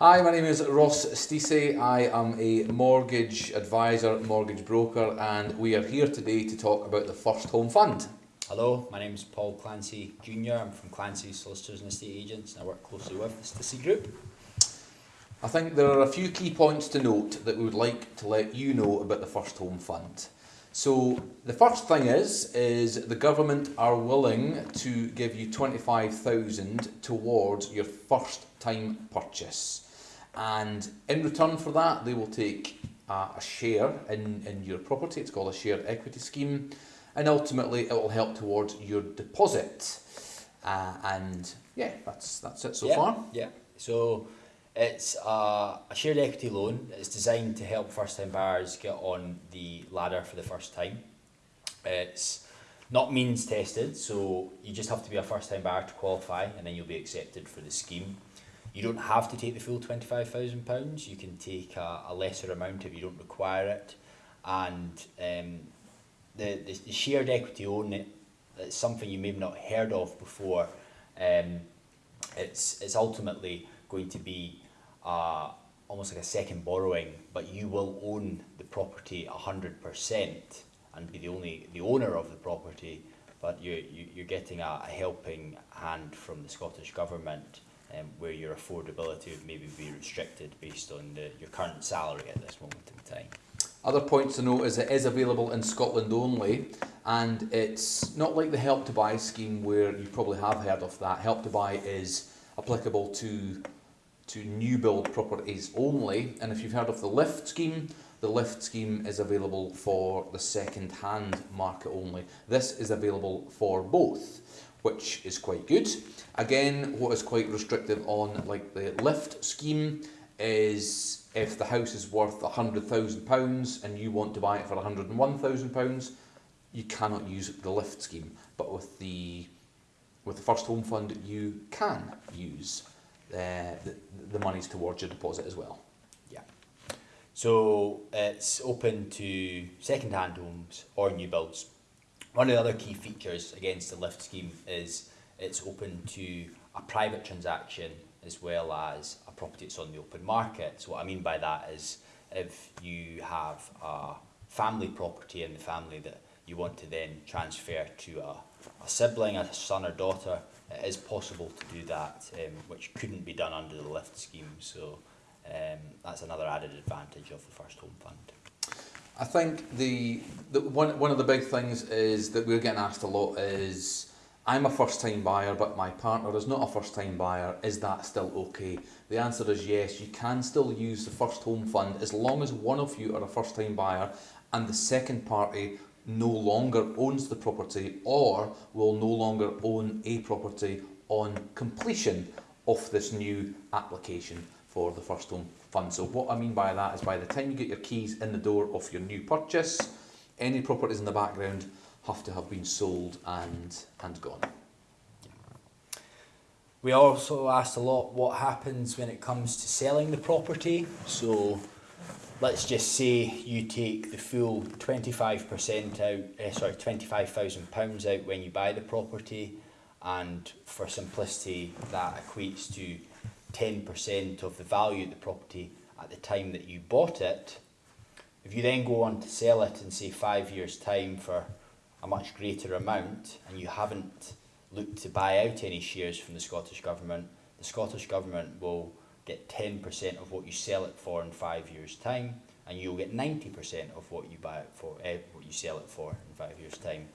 Hi, my name is Ross Stacey. I am a mortgage advisor, mortgage broker, and we are here today to talk about the First Home Fund. Hello, my name is Paul Clancy Jr. I'm from Clancy Solicitors and Estate Agents and I work closely with the Stacey Group. I think there are a few key points to note that we would like to let you know about the First Home Fund. So the first thing is, is the government are willing to give you 25,000 towards your first time purchase. And in return for that, they will take uh, a share in, in your property. It's called a shared equity scheme. And ultimately, it will help towards your deposit. Uh, and yeah, that's, that's it so yeah, far. Yeah, so it's a, a shared equity loan. It's designed to help first time buyers get on the ladder for the first time. It's not means tested, so you just have to be a first time buyer to qualify and then you'll be accepted for the scheme. You don't have to take the full £25,000, you can take a, a lesser amount if you don't require it. And um, the, the, the shared equity own it, it's something you may have not heard of before. Um, it's, it's ultimately going to be uh, almost like a second borrowing, but you will own the property 100% and be the only the owner of the property, but you're, you're getting a, a helping hand from the Scottish Government um, where your affordability would maybe be restricted based on the, your current salary at this moment in time. Other points to note is it is available in Scotland only and it's not like the Help to Buy scheme where you probably have heard of that. Help to Buy is applicable to to new build properties only and if you've heard of the lift scheme the lift scheme is available for the second hand market only. This is available for both which is quite good. Again, what is quite restrictive on like the lift scheme is if the house is worth £100,000 and you want to buy it for £101,000, you cannot use the lift scheme. But with the with the first home fund, you can use uh, the, the monies towards your deposit as well. Yeah. So it's open to second-hand homes or new builds. One of the other key features against the lift scheme is it's open to a private transaction as well as a property that's on the open market. So what I mean by that is if you have a family property in the family that you want to then transfer to a, a sibling, a son or daughter, it is possible to do that, um, which couldn't be done under the lift scheme. So um, that's another added advantage of the First Home Fund. I think the, the one, one of the big things is that we're getting asked a lot is I'm a first time buyer but my partner is not a first time buyer. Is that still okay? The answer is yes. You can still use the first home fund as long as one of you are a first time buyer and the second party no longer owns the property or will no longer own a property on completion of this new application for the first home fund. So what I mean by that is by the time you get your keys in the door of your new purchase, any properties in the background have to have been sold and, and gone. We also asked a lot what happens when it comes to selling the property. So let's just say you take the full 25% out, uh, sorry, £25,000 out when you buy the property and for simplicity that equates to 10% of the value of the property at the time that you bought it. If you then go on to sell it in say five years time for a much greater amount and you haven't looked to buy out any shares from the Scottish Government, the Scottish Government will get 10% of what you sell it for in five years time and you'll get 90% of what you buy it for, eh, what you sell it for in five years time.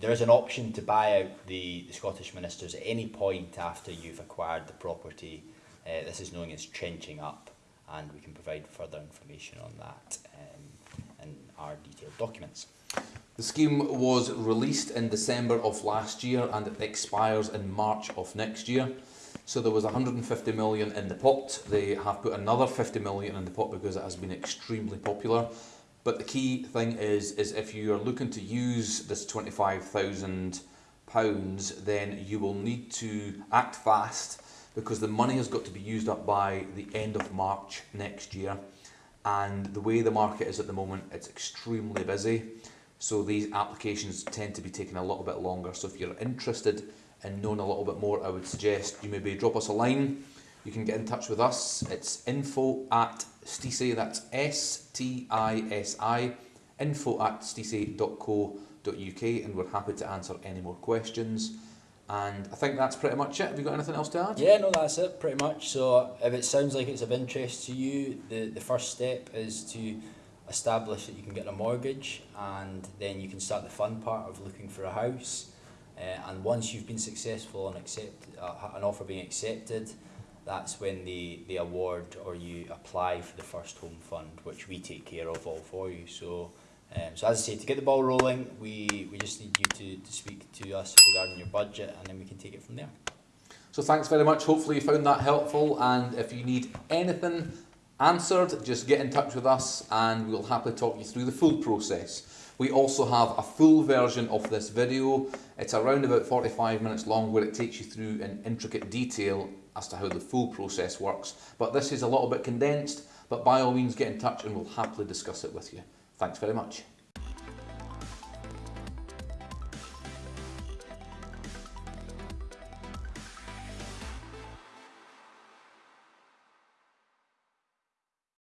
There is an option to buy out the, the Scottish ministers at any point after you've acquired the property uh, this is known as trenching up and we can provide further information on that um, in our detailed documents. The scheme was released in December of last year and it expires in March of next year. So there was 150 million in the pot. They have put another 50 million in the pot because it has been extremely popular. But the key thing is, is if you are looking to use this 25,000 pounds, then you will need to act fast because the money has got to be used up by the end of March next year. And the way the market is at the moment, it's extremely busy. So these applications tend to be taking a little bit longer. So if you're interested in knowing a little bit more, I would suggest you maybe drop us a line. You can get in touch with us. It's info at stisi, that's S-T-I-S-I, info at stisi.co.uk and we're happy to answer any more questions. And I think that's pretty much it. Have you got anything else to add? Yeah, no, that's it, pretty much. So if it sounds like it's of interest to you, the, the first step is to establish that you can get a mortgage and then you can start the fun part of looking for a house. Uh, and once you've been successful and accept, uh, an offer being accepted, that's when they, they award or you apply for the first home fund, which we take care of all for you. So, um, so as I say, to get the ball rolling, we, we just need you to, to speak to us regarding your budget and then we can take it from there. So thanks very much. Hopefully you found that helpful. And if you need anything answered, just get in touch with us and we'll happily talk you through the full process. We also have a full version of this video. It's around about 45 minutes long where it takes you through in intricate detail as to how the full process works. But this is a little bit condensed, but by all means get in touch and we'll happily discuss it with you. Thanks very much.